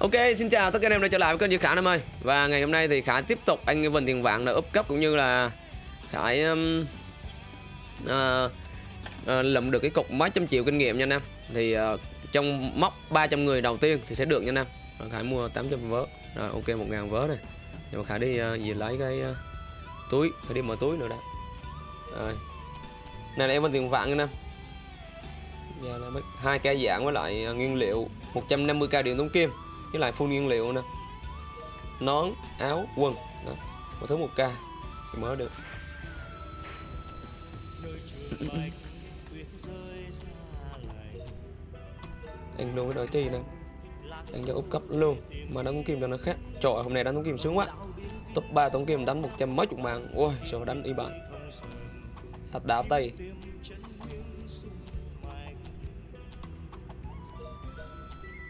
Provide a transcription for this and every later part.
Ok, xin chào tất cả anh em đã trở lại với kênh Duy Khải em ơi. Và ngày hôm nay thì Khả tiếp tục anh Vinh Tiền Vạn đã up cấp cũng như là Khải um, uh, uh, lượm được cái cục mấy trăm triệu kinh nghiệm nha anh em. Thì uh, trong móc 300 người đầu tiên thì sẽ được nha anh em. Rồi Khải mua 800 vớ. Rồi ok 1.000 vớ này. Nhưng mà Khải đi uh, gì lấy cái uh, túi. Khải đi mở túi nữa đã Rồi. Này là em Vinh Tiền Vạn nha anh em. Giờ là mấy- hai cây dạng với lại uh, nguyên liệu 150k điện tống kim với lại full nguyên liệu nè. Nón áo quần. Đó. một thứ một k thì mới được. Anh luôn cái đội chi nè. Anh cho úp cấp luôn. Mà đánh kim cho nó khác. Trời ơi, hôm nay đánh tống kim sướng quá. Top 3 tống kim đánh một trăm mấy chục mạng. Ôi sao đánh y bạn thật đá tay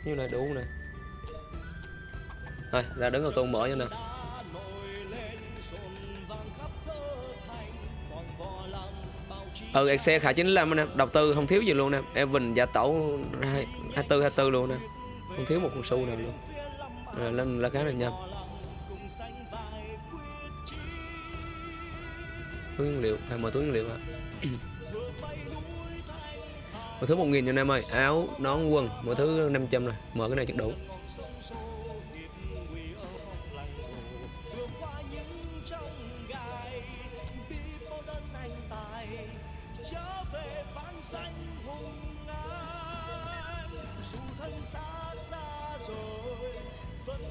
như này đủ nè thôi, ra đứng đầu tôn mở cho nè. Ừ xe khả 95 anh đầu tư không thiếu gì luôn nè. Evan giả tẩu 24 24 luôn nè. Không thiếu một con xu nào luôn. Rồi lên là cái này nhanh túi nguyên liệu, phải mở túi nguyên liệu ạ. Mở thứ một nghìn cho anh em ơi. Áo, nón, quần, mở thứ 500 rồi. Mở cái này chắc đủ.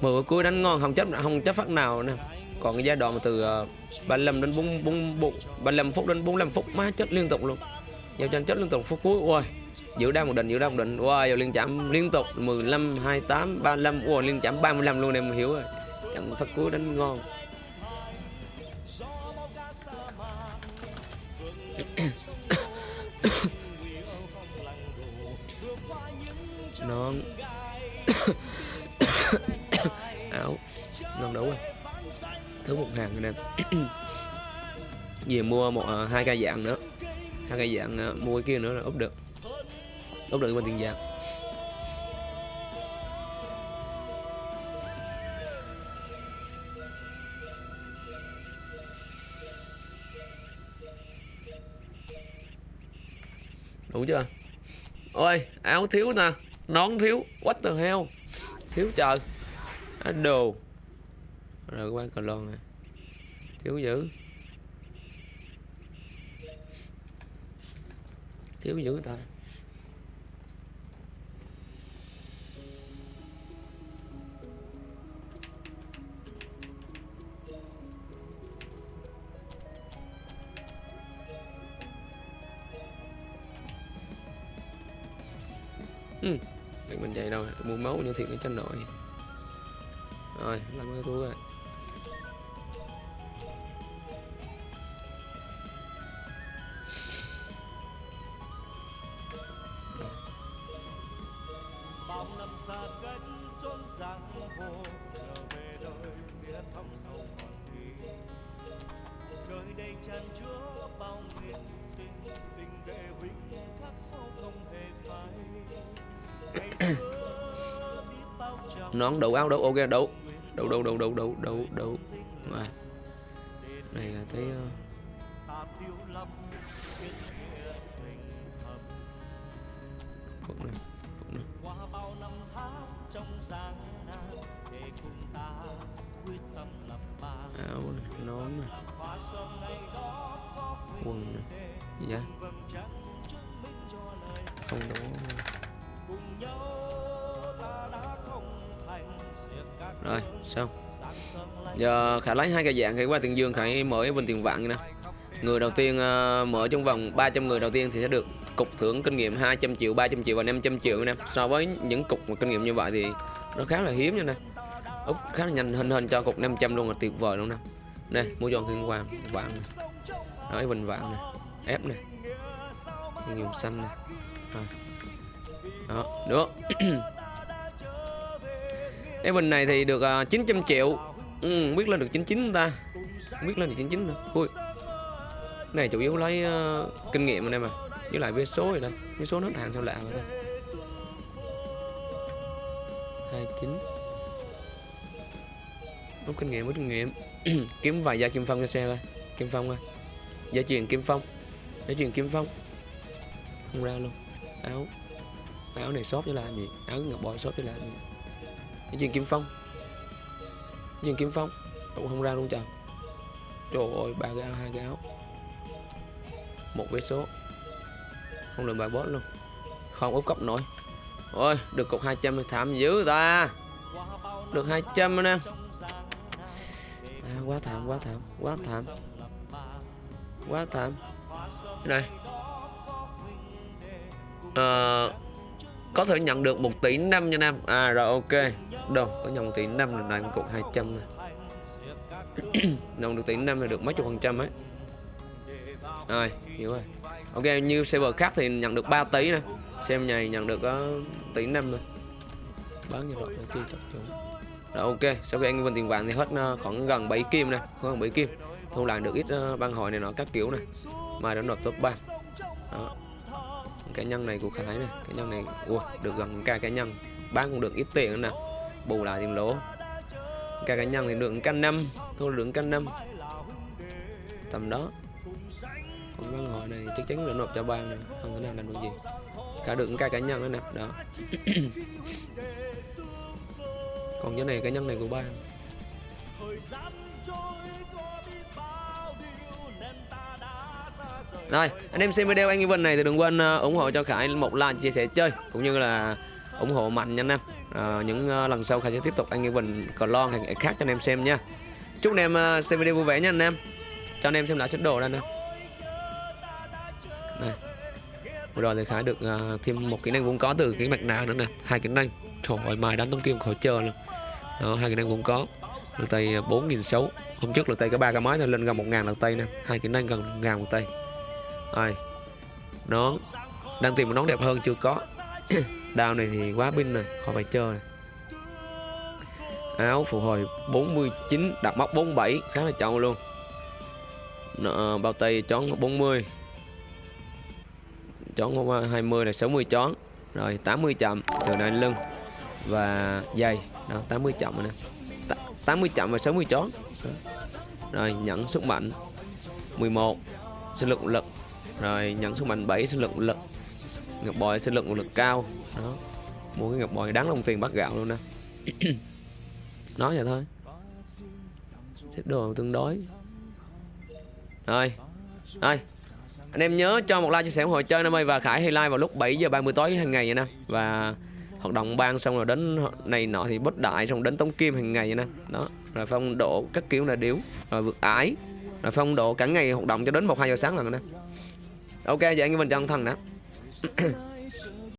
Mười cuối đánh ngon không chấp không chấp phát nào nè. Còn cái giai đoạn mà từ ờ, 35 đến 4 4 4 35 phút đến 45 phút má chết liên tục luôn. Giao tranh chết liên tục phút cuối ôi giữ đa một định giữ đa một định wow liên chạm liên tục. 15 28 35 wow liên chạm 35 luôn em hiểu rồi. Trận phát cuối đánh ngon. Non áo ngon đấu rồi thứ một hàng anh em về mua một à, hai cây dạng nữa. Hai cây dạng à, mua cái kia nữa là úp được. Úp được bên tiền vàng đủ chưa? Ôi, áo thiếu nè. Nón thiếu. What the hell? Thiếu trời. Đồ rồi qua cờ lon này thiếu dữ. Thiếu dữ ta. Ừ. Mình chạy đâu? Mua máu như thiệt cái chân nội rồi, làm cái thú rồi. Tràn chứa bao nguyện tình tình đệ huynh khắc sâu không hề phai. Nón đủ áo đủ ok đủ đủ đủ đủ đủ đủ đủ đủ rồi. Này là thấy cũng này cũng này qua bao năm tháng trong gian nan để cùng ta quyết tâm lập bàn. Áo này nón này quần gì vậy? Không đủ rồi xong giờ khả lấy hai cái dạng khải qua tiền dương khải mở cái bên tiền vạn nè. Người đầu tiên uh, mở trong vòng 300 người đầu tiên thì sẽ được cục thưởng kinh nghiệm 200 triệu 300 triệu và 500 triệu nè. So với những cục mà kinh nghiệm như vậy thì nó khá là hiếm nha nè. Úc khá là nhanh hình hình cho cục 500 luôn là tuyệt vời luôn nè. Nè mua cho thiên hoàng vạn nói bình vạn nè ép nè nhiều xanh nè. Rồi. Đó được. Cái bình này thì được à, ờ, 900 triệu. Ừ, biết lên được 99 ta. Biết lên được 99 nữa ui. Này chủ yếu lấy uh, kinh nghiệm anh em à. Với lại vé số rồi đây vé số nó hàng sao lạ vậy ta. 29 rút kinh nghiệm rút kinh nghiệm. Kiếm vài gia kim phong cho xe coi. Kim phong coi gia truyền kim phong. Gia truyền kim phong. Không ra luôn. Áo. Áo này shop chứ làm gì? Áo ngọc bội shop chứ làm gì? Gia truyền kim phong. Gia truyền kim phong. Cũng không ra luôn trời. Trời ơi ba cái áo hai cái áo. Một vé số. Không được bài boss luôn. Không úp cốc nổi. Ôi được cục 200 thì thảm dữ ta. Được 200 trăm nè. À, quá thảm quá thảm quá thảm quá thảm. Này. À, có thể nhận được 1 tỷ 5 nha Nam. À rồi ok. Đâu có nhận 1 tỷ 5 là này một cục 200 này nhận được tỷ 5 là được mấy chục phần trăm ấy. Rồi hiểu rồi. Ok như server khác thì nhận được 3 tỷ nè. Xem nhà nhận được có tỷ 5 thôi. Bán như vậy ok chắc chỗ rồi ok. Sau khi anh vân tiền vàng thì hết ờ, khoảng gần 7 kim nè. Khoảng 7 kim thu lại được ít ờ, băng hội này nọ các kiểu này. Mai nó nộp top 3 đó. Cái nhân này của Khải này, cái nhân này ua được gần ca cái nhân. Bán cũng được ít tiền nữa nè. Bù lại tiền lỗ. Ca cá nhân thì được canh năm. Thu được canh năm. Tầm đó. Còn băng hội này chắc chắn là nộp cho ban này không thể nào làm được gì. Cả được ca cá nhân nữa nè. Đó. Còn cái này cá nhân này của ban rồi anh em xem video anh Evan này thì đừng quên ờ, ủng hộ cho Khải một like chia sẻ chơi cũng như là ủng hộ mạnh nha anh em. À, những ờ, lần sau Khải sẽ tiếp tục anh Evan lon thành khác cho anh em xem nha. Chúc anh em xem video vui vẻ nha anh em. Cho anh em xem lại set đồ đây nè. Này vừa rồi thì Khải được thêm một kỹ năng vốn có từ cái mặt nạ nữa nè. Hai kỹ năng. Trời ơi mai đánh tống kim khỏi chờ luôn. Đó hai kỹ năng vốn có. Lực tay bốn nghìn sáu. Hôm trước lực tay có ba cái máy thôi lên gần một ngàn lực tay nè. Hai kỹ năng gần một ngàn một tay rồi nón đang tìm một nón đẹp hơn chưa có. Đao này thì quá pin rồi khỏi phải chơi. Này. áo phục hồi 49 đặt móc 47 khá là chậu luôn. Nợ, bao tay chón 40 chón 20 là 60 chón. Rồi 80 chậm từ này lưng và dây đó 80 chậm rồi nè. 80 chậm và 60 chón. Rồi nhận sức mạnh. 11 sinh lực lực rồi nhận sức mạnh 7 sinh lực lực, ngọc bội sinh lực lực cao. Đó. Mua cái ngọc bội đáng đồng tiền bắt gạo luôn nè. Nói vậy thôi. Xếp đồ tương đối. Rồi. Rồi. Anh em nhớ cho một like, chia sẻ ủng hộ chơi năm ơi và Khải hay like vào lúc 7 giờ 30 tối hàng ngày vậy nè. Và hoạt động ban xong rồi đến này nọ thì bất đại, xong đến tống kim hàng ngày vậy nè. Đó. Rồi phong độ các kiểu là điếu. Rồi vượt ái rồi phong độ cả ngày hoạt động cho đến một, hai giờ sáng là nè ok vậy anh mình chân thần nè